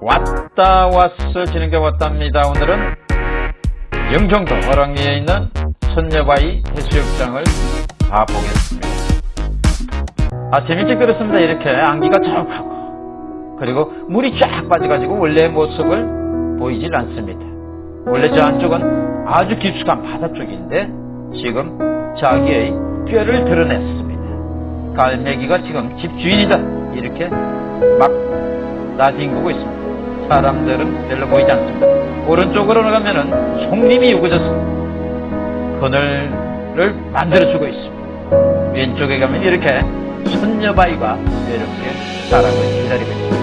왔다 왔어 진행돼 왔답니다. 오늘은 영종도 어랑리에 있는 선녀바위 해수욕장을 가보겠습니다. 아 재밌게 그렇습니다. 이렇게 안기가 쫙하고 그리고 물이 쫙 빠져가지고 원래 모습을 보이질 않습니다. 원래 저 안쪽은 아주 깊숙한 바다 쪽인데 지금 자기의 뼈를 드러냈습니다. 갈매기가 지금 집 주인이다 이렇게 막 나뒹구고 있습니다. 사람들은 별로 보이지 않습니다. 오른쪽으로 가면은 송림이 우거져서 그늘을 만들어주고 있습니다. 왼쪽에 가면 이렇게 선녀바위가 이렇게 사람을 기다리고 있습니다.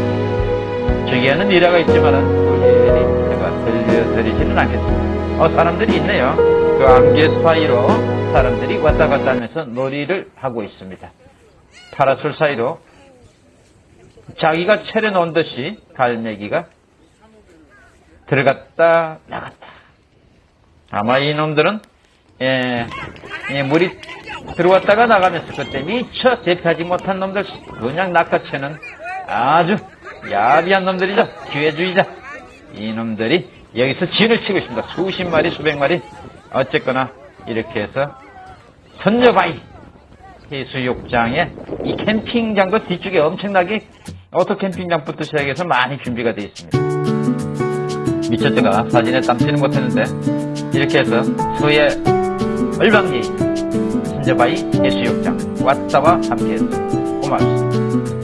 저기에는 미라가 있지만은 우리 제가 들려드리지는 않겠습니다. 어, 사람들이 있네요. 그 안개 사이로 사람들이 왔다 갔다 하면서 놀이를 하고 있습니다. 파라솔 사이로 자기가 차려놓은 듯이 갈매기가 들어갔다 나갔다. 아마 이놈들은 예, 예, 물이 들어왔다가 나가면서 그때 미처 대피하지 못한 놈들 그냥 낚아채는 아주 야비한 놈들이죠. 기회주의자. 이놈들이 여기서 진을 치고 있습니다. 수십 마리 수백 마리 어쨌거나 이렇게 해서 선녀바위 해수욕장에 이 캠핑장도 뒤쪽에 엄청나게 오토 캠핑장부터 시작해서 많이 준비가 되어 있습니다. 미처 제가 사진에 담지는 못했는데 이렇게 해서 서해 을왕리 선녀바위 해수욕장 왔다와 함께했습니다. 고맙습니다.